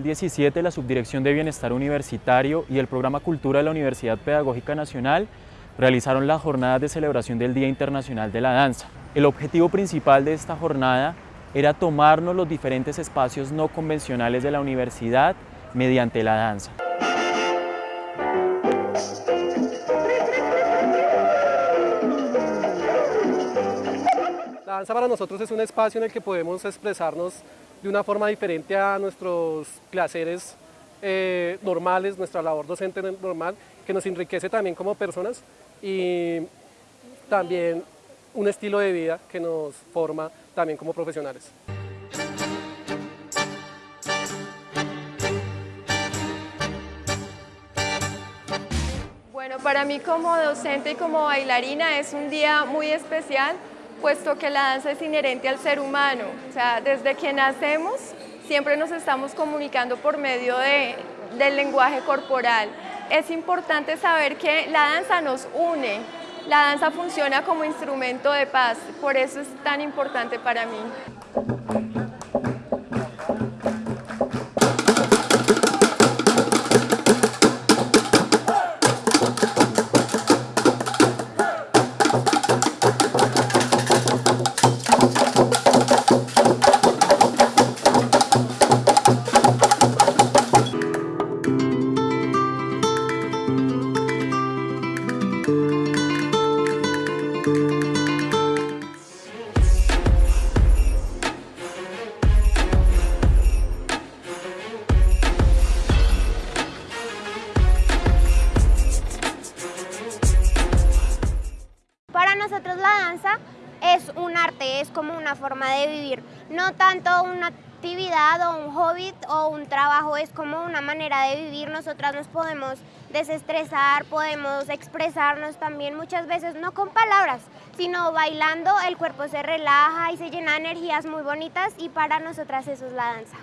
2017 la Subdirección de Bienestar Universitario y el Programa Cultura de la Universidad Pedagógica Nacional realizaron las jornadas de celebración del Día Internacional de la Danza. El objetivo principal de esta jornada era tomarnos los diferentes espacios no convencionales de la universidad mediante la danza. La danza para nosotros es un espacio en el que podemos expresarnos de una forma diferente a nuestros placeres eh, normales, nuestra labor docente normal, que nos enriquece también como personas y también un estilo de vida que nos forma también como profesionales. Bueno, para mí como docente y como bailarina es un día muy especial puesto que la danza es inherente al ser humano. O sea, desde que nacemos siempre nos estamos comunicando por medio de, del lenguaje corporal. Es importante saber que la danza nos une, la danza funciona como instrumento de paz, por eso es tan importante para mí. Nosotros la danza es un arte, es como una forma de vivir, no tanto una actividad o un hobby o un trabajo, es como una manera de vivir, nosotras nos podemos desestresar, podemos expresarnos también muchas veces, no con palabras, sino bailando, el cuerpo se relaja y se llena de energías muy bonitas y para nosotras eso es la danza.